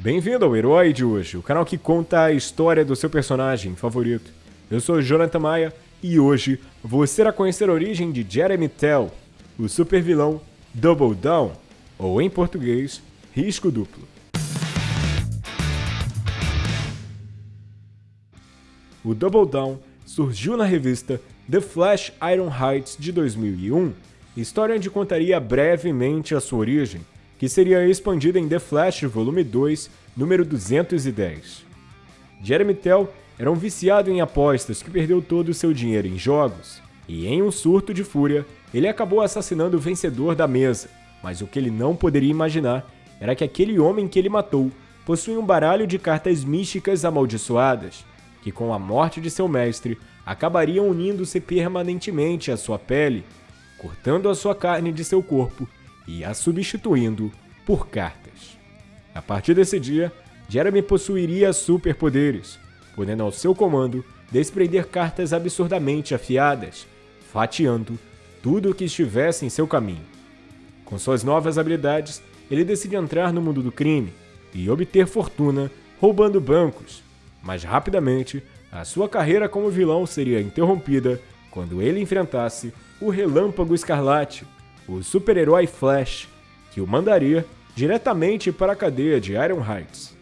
Bem-vindo ao Herói de hoje, o canal que conta a história do seu personagem favorito. Eu sou Jonathan Maia e hoje você irá conhecer a origem de Jeremy Tell, o super vilão Double Down, ou em português, Risco Duplo. O Double Down surgiu na revista The Flash Iron Heights de 2001, história onde contaria brevemente a sua origem, que seria expandida em The Flash Volume 2, número 210. Jeremy Tell era um viciado em apostas que perdeu todo o seu dinheiro em jogos, e em um surto de fúria, ele acabou assassinando o vencedor da mesa, mas o que ele não poderia imaginar era que aquele homem que ele matou possuía um baralho de cartas místicas amaldiçoadas, que com a morte de seu mestre acabariam unindo-se permanentemente à sua pele, cortando a sua carne de seu corpo e a substituindo por cartas. A partir desse dia, Jeremy possuiria superpoderes, podendo ao seu comando desprender cartas absurdamente afiadas, fatiando tudo o que estivesse em seu caminho. Com suas novas habilidades, ele decide entrar no mundo do crime e obter fortuna roubando bancos, mas rapidamente a sua carreira como vilão seria interrompida quando ele enfrentasse o Relâmpago Escarlate, o super-herói Flash, que o mandaria diretamente para a cadeia de Iron Heights.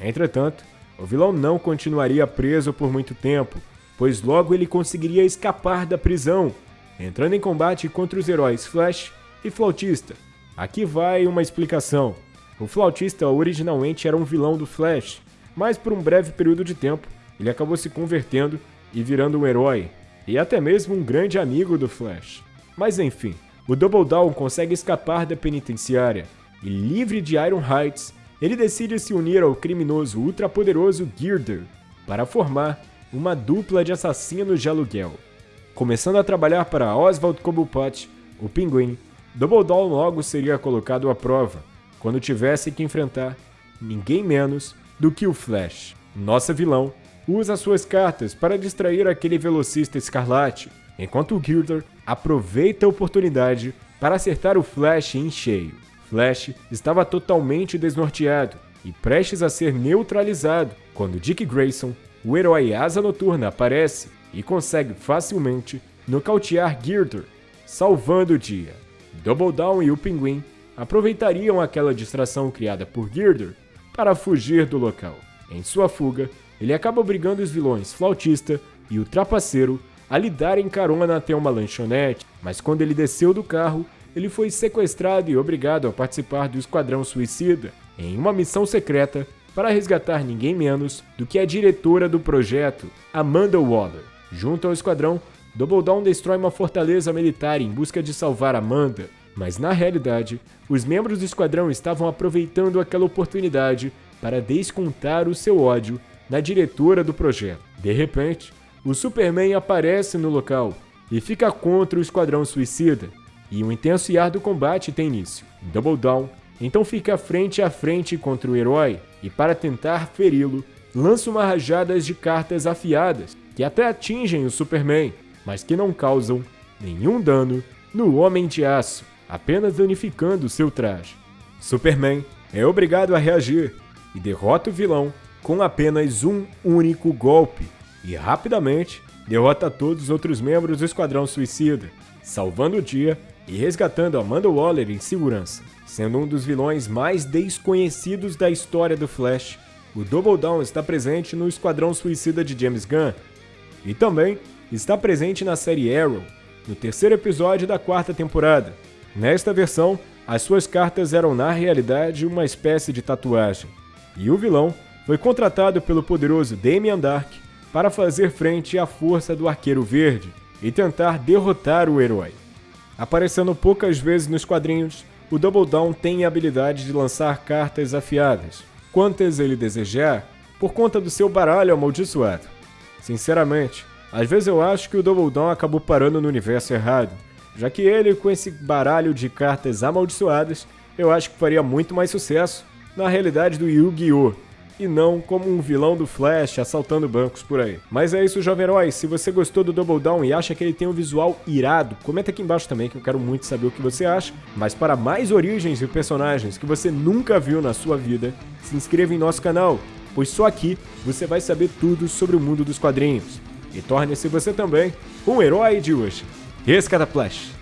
Entretanto, o vilão não continuaria preso por muito tempo, pois logo ele conseguiria escapar da prisão, entrando em combate contra os heróis Flash e Flautista. Aqui vai uma explicação. O Flautista originalmente era um vilão do Flash, mas por um breve período de tempo ele acabou se convertendo e virando um herói, e até mesmo um grande amigo do Flash. Mas enfim, o Double Down consegue escapar da penitenciária e, livre de Iron Heights, ele decide se unir ao criminoso ultrapoderoso Girder para formar uma dupla de assassinos de aluguel. Começando a trabalhar para Oswald Cobblepot, o Pinguim, Double Down logo seria colocado à prova quando tivesse que enfrentar ninguém menos do que o Flash. Nossa vilão usa suas cartas para distrair aquele velocista escarlate, enquanto o aproveita a oportunidade para acertar o Flash em cheio. Flash estava totalmente desnorteado e prestes a ser neutralizado quando Dick Grayson, o herói Asa Noturna, aparece e consegue facilmente nocautear Girder, salvando o dia. Double Down e o Pinguim aproveitariam aquela distração criada por Girder para fugir do local. Em sua fuga, ele acaba obrigando os vilões Flautista e o Trapaceiro a lhe darem carona até uma lanchonete, mas quando ele desceu do carro, ele foi sequestrado e obrigado a participar do Esquadrão Suicida, em uma missão secreta para resgatar ninguém menos do que a diretora do projeto, Amanda Waller. Junto ao esquadrão, Double Down destrói uma fortaleza militar em busca de salvar Amanda, mas na realidade, os membros do esquadrão estavam aproveitando aquela oportunidade para descontar o seu ódio na diretora do projeto. De repente, o Superman aparece no local e fica contra o Esquadrão Suicida, e um intenso e árduo combate tem início. Double Down então fica frente a frente contra o herói e, para tentar feri-lo, lança uma rajada de cartas afiadas que até atingem o Superman, mas que não causam nenhum dano no Homem de Aço, apenas danificando seu traje. Superman é obrigado a reagir e derrota o vilão com apenas um único golpe, e rapidamente derrota todos os outros membros do Esquadrão Suicida, salvando o dia e resgatando Amanda Waller em segurança. Sendo um dos vilões mais desconhecidos da história do Flash, o Double Down está presente no Esquadrão Suicida de James Gunn e também está presente na série Arrow, no terceiro episódio da quarta temporada. Nesta versão, as suas cartas eram na realidade uma espécie de tatuagem, e o vilão foi contratado pelo poderoso Damian Dark para fazer frente à força do Arqueiro Verde e tentar derrotar o herói. Aparecendo poucas vezes nos quadrinhos, o Double Down tem a habilidade de lançar cartas afiadas, quantas ele desejar, por conta do seu baralho amaldiçoado. Sinceramente, às vezes eu acho que o Double Down acabou parando no universo errado, já que ele, com esse baralho de cartas amaldiçoadas, eu acho que faria muito mais sucesso na realidade do Yu-Gi-Oh! E não como um vilão do Flash assaltando bancos por aí. Mas é isso, jovem herói. Se você gostou do Double Down e acha que ele tem um visual irado, comenta aqui embaixo também que eu quero muito saber o que você acha. Mas para mais origens e personagens que você nunca viu na sua vida, se inscreva em nosso canal, pois só aqui você vai saber tudo sobre o mundo dos quadrinhos. E torne-se você também um herói de hoje. Esse Flash!